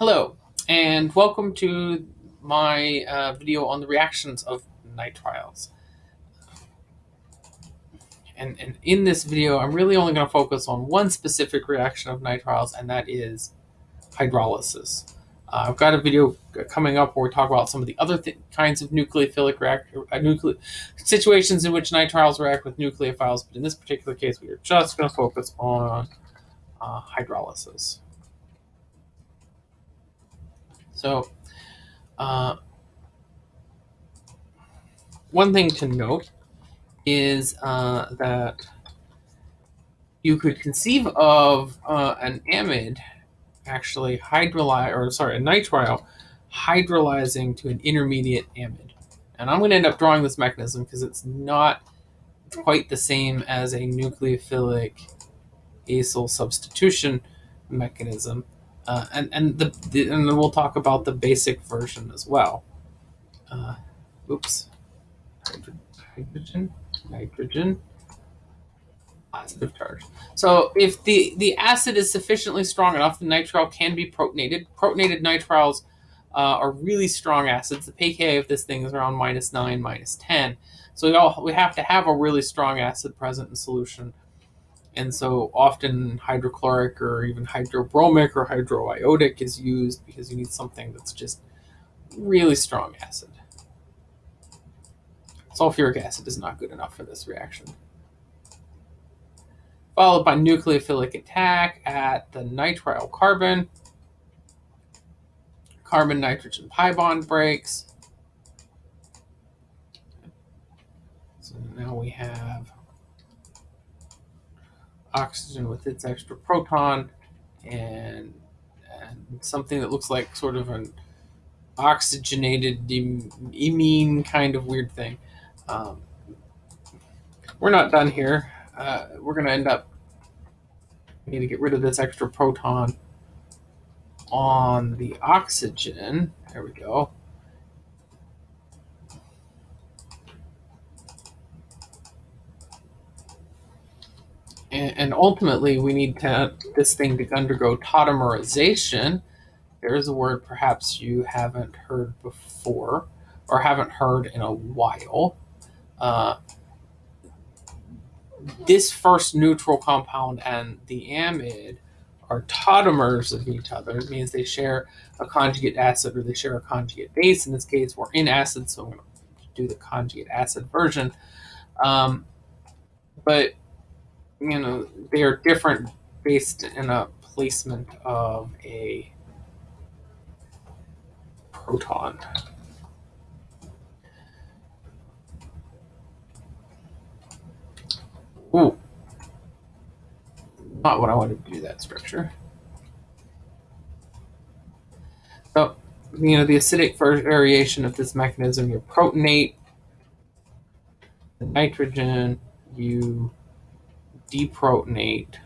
Hello, and welcome to my uh, video on the reactions of nitriles. And, and in this video, I'm really only going to focus on one specific reaction of nitriles, and that is hydrolysis. Uh, I've got a video coming up where we talk about some of the other th kinds of nucleophilic react uh, nucle situations in which nitriles react with nucleophiles, but in this particular case, we are just going to focus on uh, hydrolysis. So, uh, one thing to note is uh, that you could conceive of uh, an amide actually hydrolyze, or sorry, a nitrile hydrolyzing to an intermediate amide. And I'm going to end up drawing this mechanism because it's not quite the same as a nucleophilic acyl substitution mechanism. Uh, and and the, the, and we'll talk about the basic version as well. Uh, oops, hydrogen, nitrogen, positive charge. So if the the acid is sufficiently strong enough, the nitrile can be protonated. Protonated nitriles uh, are really strong acids. The pKa of this thing is around minus nine, minus ten. So we all we have to have a really strong acid present in solution and so often hydrochloric or even hydrobromic or hydroiodic is used because you need something that's just really strong acid. Sulfuric acid is not good enough for this reaction. Followed by nucleophilic attack at the nitrile carbon. Carbon nitrogen pi bond breaks. So now we have oxygen with its extra proton and, and something that looks like sort of an oxygenated imine kind of weird thing. Um, we're not done here. Uh, we're going to end up we need to get rid of this extra proton on the oxygen. There we go. And, ultimately we need to, this thing to undergo tautomerization. There's a word perhaps you haven't heard before or haven't heard in a while. Uh, this first neutral compound and the amide are tautomers of each other. It means they share a conjugate acid or they share a conjugate base. In this case, we're in acid, so I'm going to do the conjugate acid version. Um, but you know, they are different based in a placement of a proton. Ooh. Not what I wanted to do that structure. So, you know, the acidic variation of this mechanism, you protonate the nitrogen, you deprotonate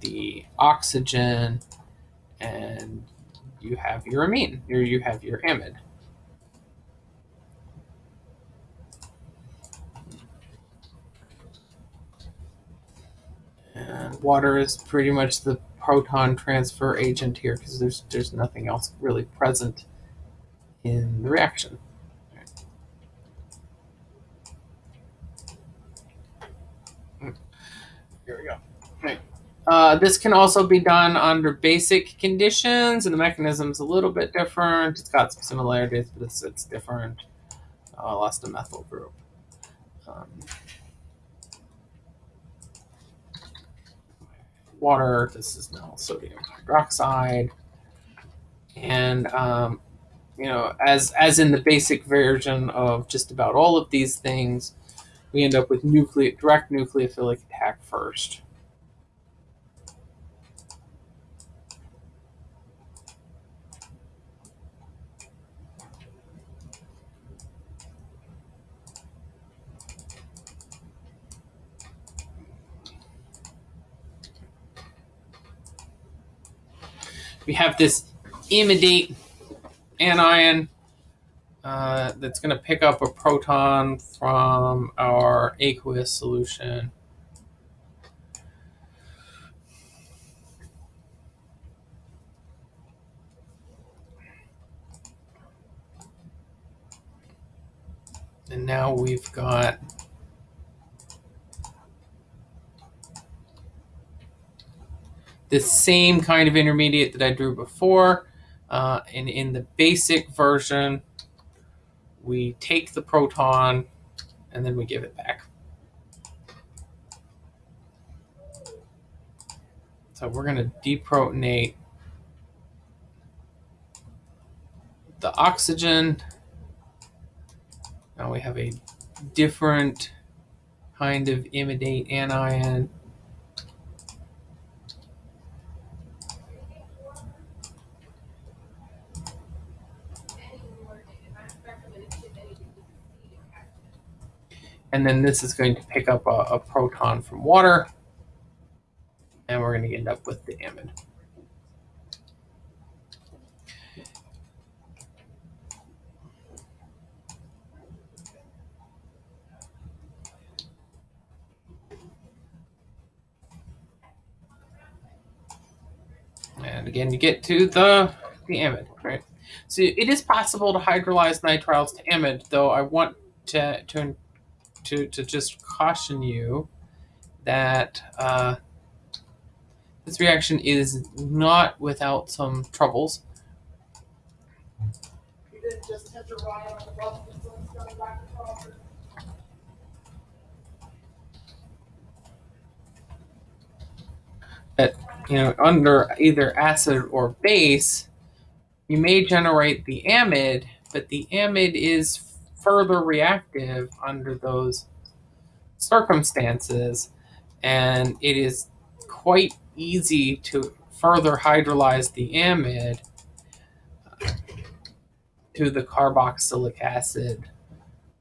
the oxygen and you have your amine, or you have your amide. And water is pretty much the proton transfer agent here because there's there's nothing else really present in the reaction. Here we go. Uh, this can also be done under basic conditions, and the mechanism is a little bit different. It's got some similarities, but it's, it's different. Uh, lost a methyl group. Um, water, this is now sodium hydroxide. And, um, you know, as, as in the basic version of just about all of these things, we end up with direct nucleophilic attack first. We have this imidate anion uh, that's going to pick up a proton from our aqueous solution. And now we've got the same kind of intermediate that I drew before. Uh, and in the basic version, we take the proton and then we give it back. So we're going to deprotonate the oxygen. Now we have a different kind of imidate anion. And then this is going to pick up a, a proton from water. And we're going to end up with the amide. And again, you get to the, the amide, right? So it is possible to hydrolyze nitriles to amide, though I want to, to to, to just caution you that uh, this reaction is not without some troubles. That, you know, under either acid or base, you may generate the amide, but the amide is further reactive under those circumstances, and it is quite easy to further hydrolyze the amide to the carboxylic acid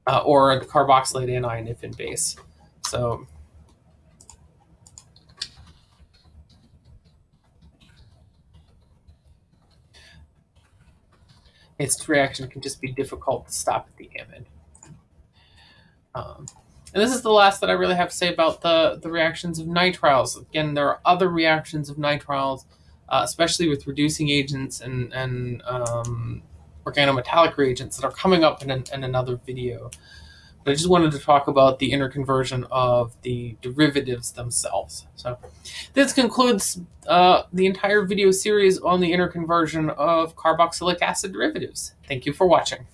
uh, or the carboxylate anion if in base. So its reaction can just be difficult to stop at the amide. Um, and this is the last that I really have to say about the, the reactions of nitriles. Again, there are other reactions of nitriles, uh, especially with reducing agents and, and um, organometallic reagents that are coming up in, an, in another video. I just wanted to talk about the interconversion of the derivatives themselves. So this concludes uh, the entire video series on the interconversion of carboxylic acid derivatives. Thank you for watching.